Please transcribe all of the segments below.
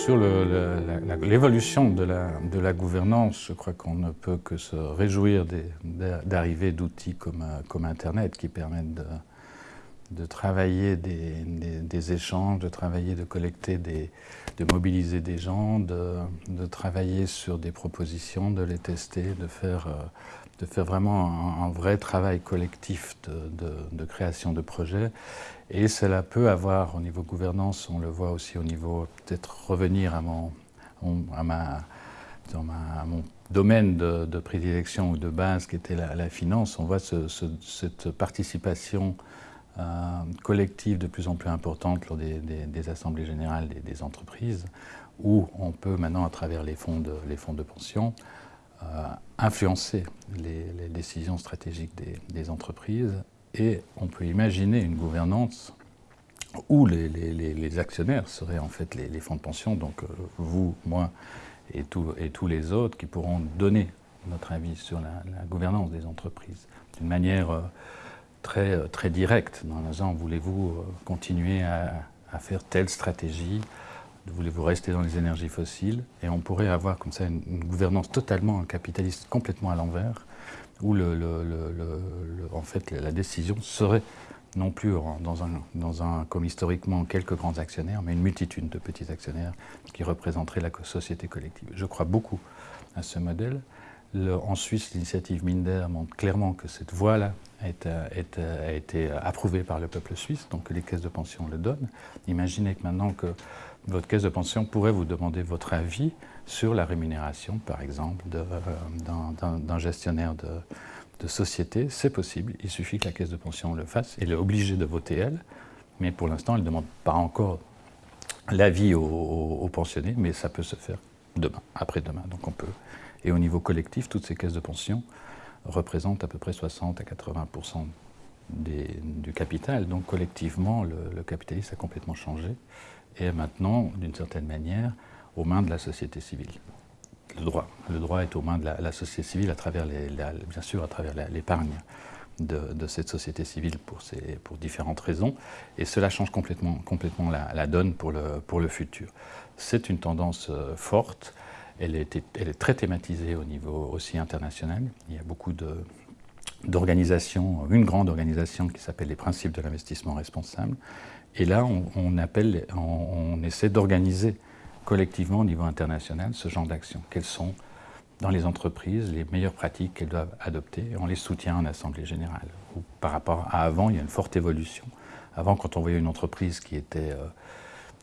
Sur l'évolution de la, gouvernance, je crois qu'on ne peut que se réjouir d'arriver d'outils comme, comme Internet qui permettent de, de travailler des, échanges, de travailler, de collecter, des, de mobiliser des gens, de, travailler sur des propositions, de les tester, de faire, euh, de faire vraiment un, vrai travail collectif de, de, création de projets. Et cela peut avoir au niveau gouvernance, on le voit aussi au niveau, peut-être revenir à mon, à ma, à mon domaine de, prédilection ou de base qui était la, finance, on voit ce, cette participation collective de plus en plus importante lors des, assemblées générales des, entreprises, où on peut maintenant, à travers les fonds de, les fonds de pension, euh, influencer les, décisions stratégiques des, entreprises. Et on peut imaginer une gouvernance où les, actionnaires seraient en fait les, fonds de pension, donc euh, vous, moi et, et, tous les autres qui pourront donner notre avis sur la, gouvernance des entreprises. D'une manière euh, très direct, dans le genre voulez-vous euh, continuer à, faire telle stratégie, voulez-vous rester dans les énergies fossiles, et on pourrait avoir comme ça une, gouvernance totalement capitaliste, complètement à l'envers, où en fait la décision serait non plus dans un, dans un, comme historiquement quelques grands actionnaires, mais une multitude de petits actionnaires qui représenteraient la société collective. Je crois beaucoup à ce modèle en Suisse, l'initiative Minder montre clairement que cette voie-là a, été approuvée par le peuple suisse, donc les caisses de pension le donnent. Imaginez que maintenant que votre caisse de pension pourrait vous demander votre avis sur la rémunération, par exemple, euh, d'un gestionnaire de, société. C'est possible, il suffit que la caisse de pension le fasse. Elle est obligée de voter elle, mais pour l'instant, elle ne demande pas encore l'avis aux pensionnés, mais ça peut se faire demain, après-demain. Donc on peut et au niveau collectif, toutes ces caisses de pension représentent à peu près 60 à 80% du capital. Donc collectivement, le, capitalisme a complètement changé et est maintenant, d'une certaine manière, aux mains de la société civile. Le droit. Le droit est aux mains de la, société civile, à travers les, bien sûr à travers l'épargne de, cette société civile pour, différentes raisons. Et cela change complètement, la, donne pour le, futur. C'est une tendance euh, forte elle est, très thématisée au niveau aussi international. Il y a beaucoup d'organisations, une grande organisation qui s'appelle les principes de l'investissement responsable. Et là, on, essaie d'organiser collectivement au niveau international ce genre d'actions. Quelles sont dans les entreprises les meilleures pratiques qu'elles doivent adopter On les soutient en Assemblée générale. par rapport à avant, il y a une forte évolution. Avant, quand on voyait une entreprise qui était... Euh,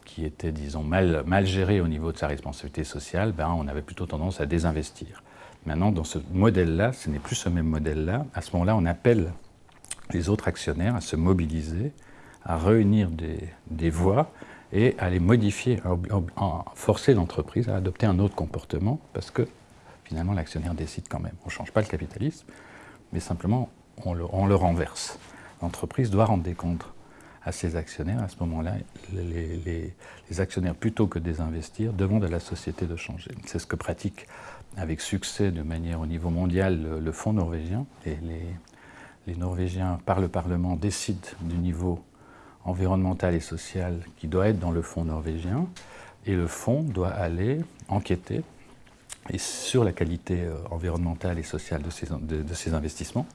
qui était, disons, mal, mal géré au niveau de sa responsabilité sociale, ben, on avait plutôt tendance à désinvestir. Maintenant, dans ce modèle-là, ce n'est plus ce même modèle-là. À ce moment-là, on appelle les autres actionnaires à se mobiliser, à réunir des, des voix et à les modifier, à, forcer l'entreprise à adopter un autre comportement, parce que finalement, l'actionnaire décide quand même. On ne change pas le capitalisme, mais simplement, on le, renverse. L'entreprise doit rendre des comptes à ses actionnaires, à ce moment-là, les, actionnaires, plutôt que désinvestir, demandent à la société de changer. C'est ce que pratique avec succès de manière au niveau mondial le, Fonds norvégien. Et les, Norvégiens, par le Parlement, décident du niveau environnemental et social qui doit être dans le Fonds norvégien. Et le Fonds doit aller enquêter et sur la qualité euh, environnementale et sociale de ces, de ces investissements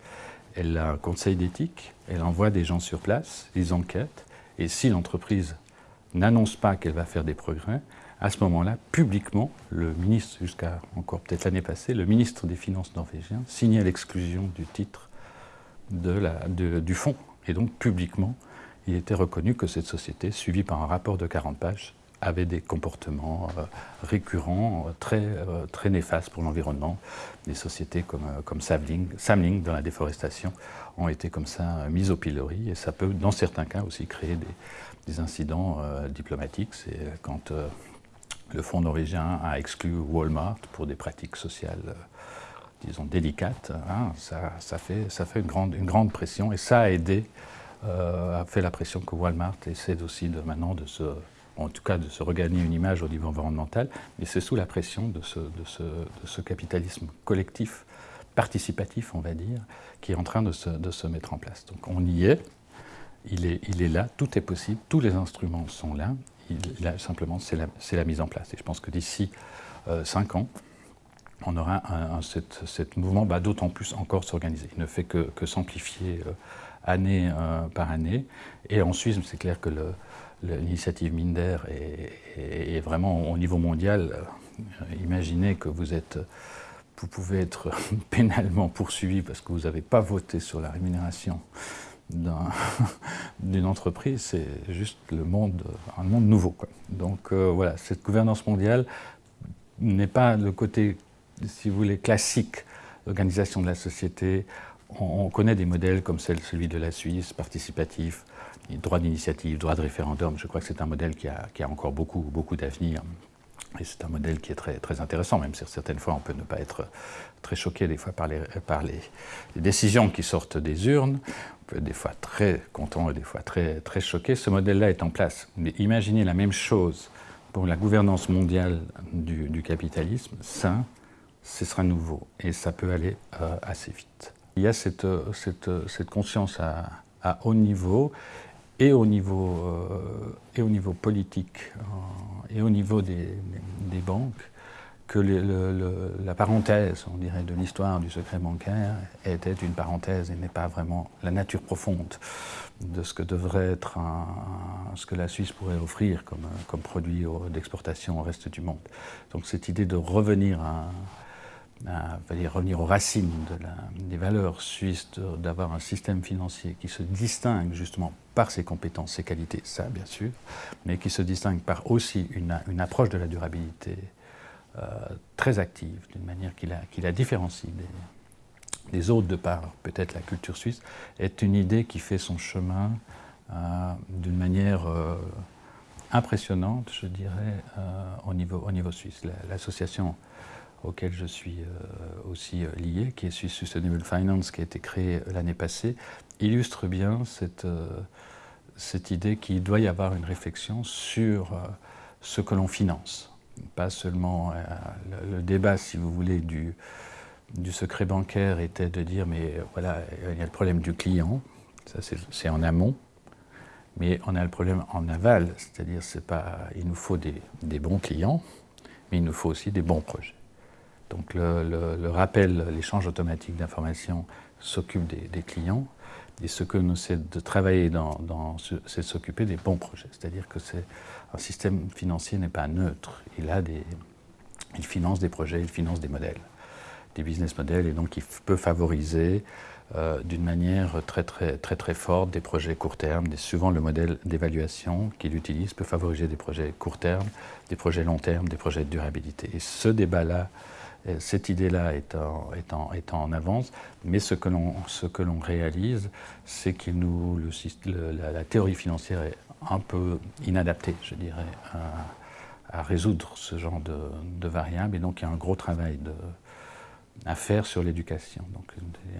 elle a un conseil d'éthique, elle envoie des gens sur place, ils enquêtent, et si l'entreprise n'annonce pas qu'elle va faire des progrès, à ce moment-là, publiquement, le ministre, jusqu'à encore peut-être l'année passée, le ministre des Finances norvégien signait l'exclusion du titre du fonds. Et donc, publiquement, il était reconnu que cette société, suivie par un rapport de 40 pages, avait des comportements euh, récurrents, euh, très, euh, très néfastes pour l'environnement. Des sociétés comme, comme Samling, dans la déforestation, ont été comme ça mises au pilori et ça peut, dans certains cas, aussi créer des, incidents diplomatiques. C'est quand le fonds norvégien a exclu Walmart pour des pratiques sociales disons, délicates, hein, ça, ça, fait, ça fait une grande, une grande pression et ça a aidé, a fait la pression que Walmart essaie aussi de, maintenant de se en tout cas de se regagner une image au niveau environnemental, mais c'est sous la pression de ce, capitalisme collectif, participatif, on va dire, qui est en train de se, mettre en place. Donc on y est, il est, là, tout est possible, tous les instruments sont là, simplement, c'est la, mise en place. Et je pense que d'ici euh, cinq ans, on aura un, mouvement bah, d'autant plus encore s'organiser. Il ne fait que, s'amplifier euh, année euh, par année. Et en Suisse, c'est clair que l'initiative Minder est, vraiment au niveau mondial. imaginez que vous êtes vous pouvez être pénalement poursuivi parce que vous n'avez pas voté sur la rémunération d'une entreprise, c'est juste le monde, un monde nouveau. Donc euh, voilà, cette gouvernance mondiale n'est pas le côté, si vous voulez, classique d'organisation de la société. On, connaît des modèles comme celui de la Suisse, participatif, droit d'initiative, droit de référendum. Je crois que c'est un modèle qui a, encore beaucoup, d'avenir. Et c'est un modèle qui est très, intéressant, même si certaines fois on peut ne pas être très choqué des fois par les, décisions qui sortent des urnes. On peut être des fois très content et des fois très, choqué. Ce modèle-là est en place. Mais imaginez la même chose pour la gouvernance mondiale du, capitalisme. Ça, ce sera nouveau et ça peut aller euh, assez vite. Il y a cette, cette, cette conscience à, haut niveau et au niveau, euh, politique euh, et au niveau des, banques que la parenthèse, on dirait, de l'histoire du secret bancaire était une parenthèse et n'est pas vraiment la nature profonde de ce que devrait être ce que la Suisse pourrait offrir comme, comme produit d'exportation au reste du monde. Donc cette idée de revenir à, à revenir aux racines des valeurs suisses, d'avoir un système financier qui se distingue justement par ses compétences, ses qualités, ça bien sûr, mais qui se distingue par aussi une, approche de la durabilité euh, très active, d'une manière qui la, qui la différencie des, des, autres de par peut-être la culture suisse, est une idée qui fait son chemin euh, d'une manière euh, impressionnante, je dirais, au, niveau, au niveau suisse. L'association auquel je suis euh, aussi euh, lié, qui est Sustainable Finance, qui a été créé l'année passée, illustre bien cette, euh, cette idée qu'il doit y avoir une réflexion sur ce que l'on finance. Pas seulement le, débat, si vous voulez, du, du secret bancaire était de dire, mais voilà, il y a le problème du client, ça c'est en amont, mais on a le problème en aval, c'est-à-dire il nous faut des, des bons clients, mais il nous faut aussi des bons projets. Donc le, rappel, l'échange automatique d'informations s'occupe des, clients. Et ce que nous c'est de travailler c'est s'occuper des bons projets. C'est-à-dire que c'est un système financier n'est pas neutre. Il finance des projets, il finance des modèles, des business models, et donc il peut favoriser euh, d'une manière très très très très forte des projets court terme. Souvent le modèle d'évaluation qu'il utilise peut favoriser des projets court terme, des projets long terme, des projets de durabilité. Et ce débat-là cette idée-là est, en avance, mais ce que l'on réalise, c'est que nous, la, théorie financière est un peu inadaptée, je dirais, à, résoudre ce genre de, variables, et donc il y a un gros travail à faire sur l'éducation. Donc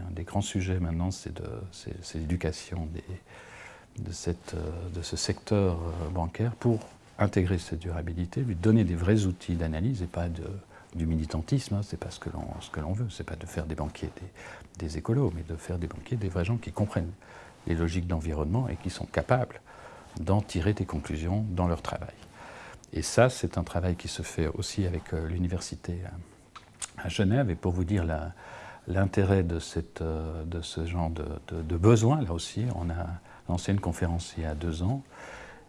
un des grands sujets maintenant, c'est l'éducation de, de ce secteur euh, bancaire pour intégrer cette durabilité, lui donner des vrais outils d'analyse et pas de du militantisme, hein, c'est pas ce que l'on ce que veut, c'est pas de faire des banquiers des, écolos, mais de faire des banquiers des vrais gens qui comprennent les logiques d'environnement et qui sont capables d'en tirer des conclusions dans leur travail. Et ça, c'est un travail qui se fait aussi avec euh, l'université à, Genève. Et pour vous dire l'intérêt euh, de ce genre de besoin, là aussi, on a lancé une conférence il y a deux ans.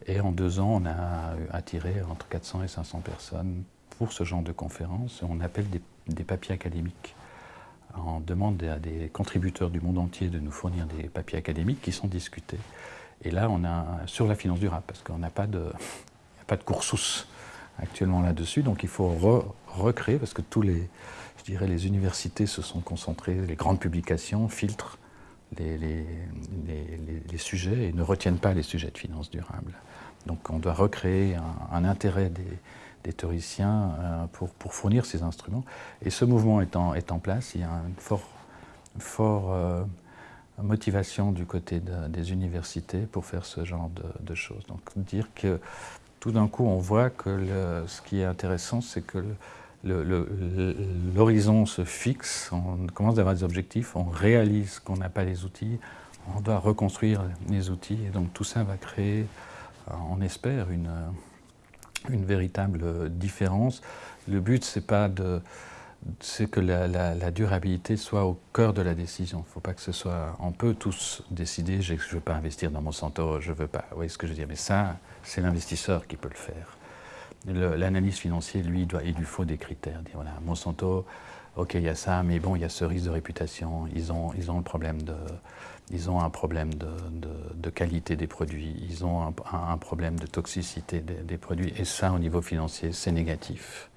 Et en deux ans, on a attiré entre 400 et 500 personnes pour ce genre de conférences, on appelle des, papiers académiques. On demande à des contributeurs du monde entier de nous fournir des papiers académiques qui sont discutés. Et là, on a sur la finance durable, parce qu'on n'a pas de, pas de coursus actuellement là-dessus, donc il faut recréer, parce que tous les, je dirais, les universités se sont concentrées, les grandes publications filtrent les, les, les, sujets et ne retiennent pas les sujets de finance durable. Donc on doit recréer un intérêt des, des théoriciens euh, pour, fournir ces instruments. Et ce mouvement est en, place, il y a une forte fort, euh, motivation du côté des universités pour faire ce genre de, choses. Donc dire que tout d'un coup on voit que ce qui est intéressant c'est que l'horizon se fixe, on commence à avoir des objectifs, on réalise qu'on n'a pas les outils, on doit reconstruire les outils. Et donc tout ça va créer, on espère, une une véritable différence. Le but, c'est pas de c'est que la, durabilité soit au cœur de la décision. Il ne faut pas que ce soit... On peut tous décider, je ne veux pas investir dans Monsanto, je ne veux pas... Vous voyez ce que je veux dire Mais ça, c'est l'investisseur qui peut le faire. L'analyse financière, lui, doit, il lui faut des critères. Voilà, Monsanto, ok, il y a ça, mais bon, il y a ce risque de réputation, ils ont, ils ont, le problème de, ils ont un problème de, qualité des produits, ils ont un, problème de toxicité des, produits, et ça, au niveau financier, c'est négatif.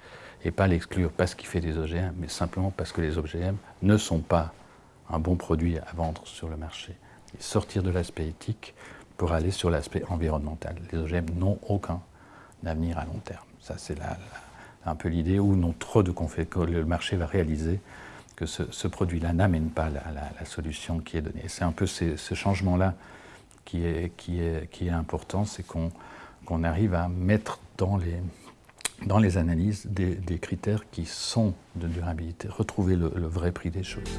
Et pas l'exclure parce qu'il fait des OGM, mais simplement parce que les OGM ne sont pas un bon produit à vendre sur le marché. Sortir de l'aspect éthique pour aller sur l'aspect environnemental. Les OGM n'ont aucun avenir à long terme. Ça, c'est un peu l'idée où non trop de que le marché va réaliser que ce, produit-là n'amène pas la, solution qui est donnée. C'est un peu ce changement-là qui est, important, c'est qu'on arrive à mettre dans les analyses des, critères qui sont de durabilité, retrouver le vrai prix des choses.